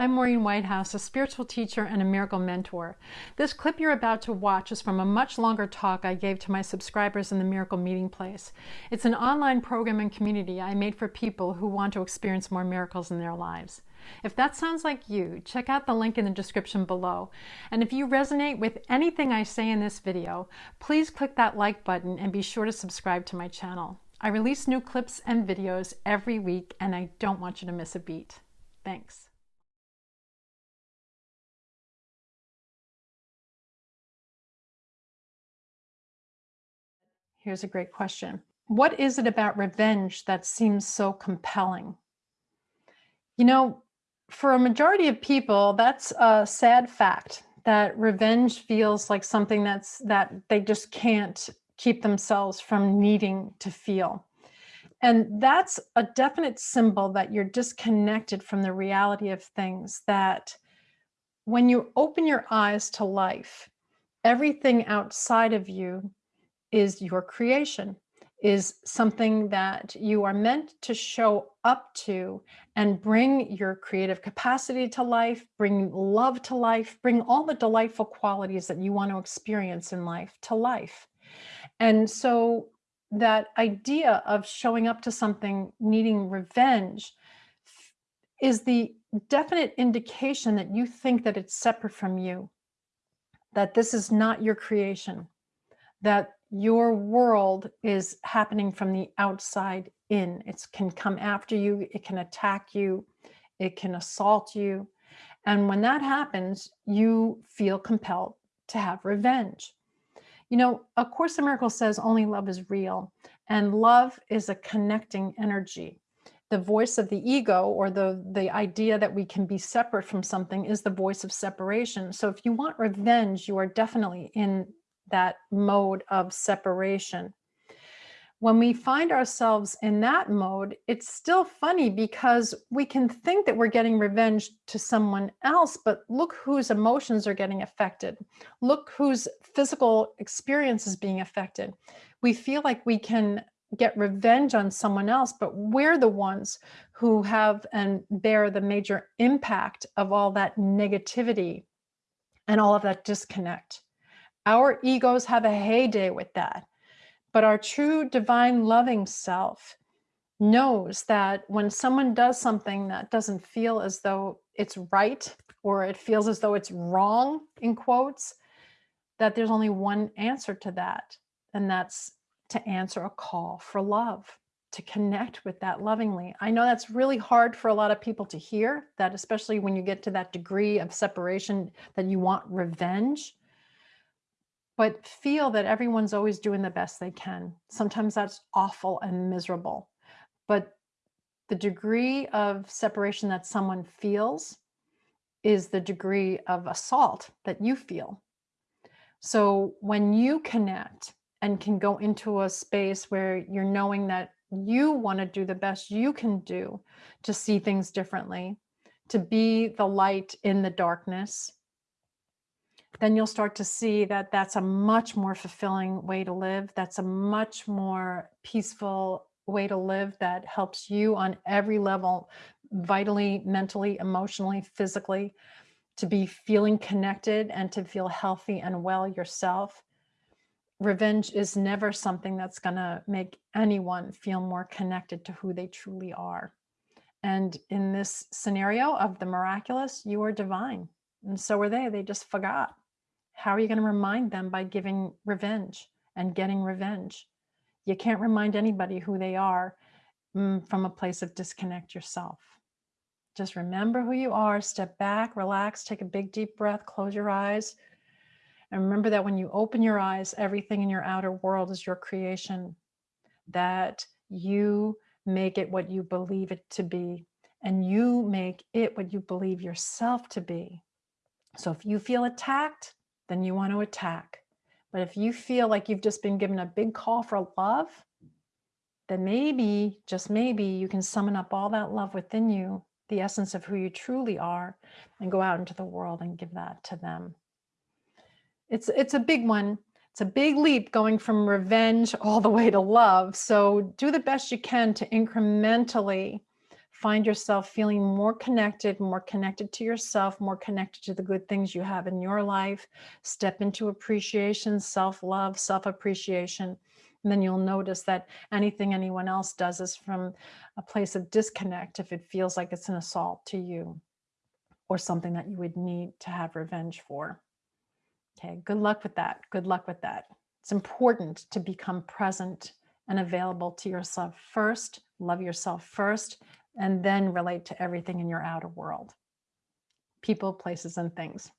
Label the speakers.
Speaker 1: I'm Maureen Whitehouse, a spiritual teacher and a miracle mentor. This clip you're about to watch is from a much longer talk I gave to my subscribers in the Miracle Meeting Place. It's an online program and community I made for people who want to experience more miracles in their lives. If that sounds like you, check out the link in the description below. And if you resonate with anything I say in this video, please click that like button and be sure to subscribe to my channel. I release new clips and videos every week and I don't want you to miss a beat. Thanks. Here's a great question. What is it about revenge that seems so compelling? You know, for a majority of people, that's a sad fact that revenge feels like something that's that they just can't keep themselves from needing to feel. And that's a definite symbol that you're disconnected from the reality of things that when you open your eyes to life, everything outside of you is your creation, is something that you are meant to show up to and bring your creative capacity to life, bring love to life, bring all the delightful qualities that you want to experience in life to life. And so that idea of showing up to something needing revenge is the definite indication that you think that it's separate from you, that this is not your creation, that your world is happening from the outside in. It can come after you, it can attack you, it can assault you. And when that happens, you feel compelled to have revenge. You know, A Course in Miracles says only love is real, and love is a connecting energy. The voice of the ego or the, the idea that we can be separate from something is the voice of separation. So if you want revenge, you are definitely in that mode of separation. When we find ourselves in that mode, it's still funny because we can think that we're getting revenge to someone else, but look whose emotions are getting affected. Look whose physical experience is being affected. We feel like we can get revenge on someone else, but we're the ones who have and bear the major impact of all that negativity and all of that disconnect. Our egos have a heyday with that. But our true divine loving self knows that when someone does something that doesn't feel as though it's right or it feels as though it's wrong in quotes, that there's only one answer to that. And that's to answer a call for love, to connect with that lovingly. I know that's really hard for a lot of people to hear that, especially when you get to that degree of separation that you want revenge but feel that everyone's always doing the best they can. Sometimes that's awful and miserable, but the degree of separation that someone feels is the degree of assault that you feel. So when you connect and can go into a space where you're knowing that you want to do the best you can do to see things differently, to be the light in the darkness, then you'll start to see that that's a much more fulfilling way to live. That's a much more peaceful way to live that helps you on every level, vitally, mentally, emotionally, physically, to be feeling connected and to feel healthy and well yourself. Revenge is never something that's going to make anyone feel more connected to who they truly are. And in this scenario of the miraculous, you are divine. And so are they. They just forgot. How are you going to remind them by giving revenge and getting revenge? You can't remind anybody who they are mm, from a place of disconnect yourself. Just remember who you are, step back, relax, take a big deep breath, close your eyes. And remember that when you open your eyes, everything in your outer world is your creation, that you make it what you believe it to be, and you make it what you believe yourself to be. So if you feel attacked, then you want to attack. But if you feel like you've just been given a big call for love, then maybe, just maybe, you can summon up all that love within you, the essence of who you truly are, and go out into the world and give that to them. It's, it's a big one. It's a big leap going from revenge all the way to love. So do the best you can to incrementally find yourself feeling more connected, more connected to yourself, more connected to the good things you have in your life. Step into appreciation, self-love, self-appreciation. And then you'll notice that anything anyone else does is from a place of disconnect if it feels like it's an assault to you or something that you would need to have revenge for. Okay, good luck with that. Good luck with that. It's important to become present and available to yourself first, love yourself first, and then relate to everything in your outer world. People, places, and things.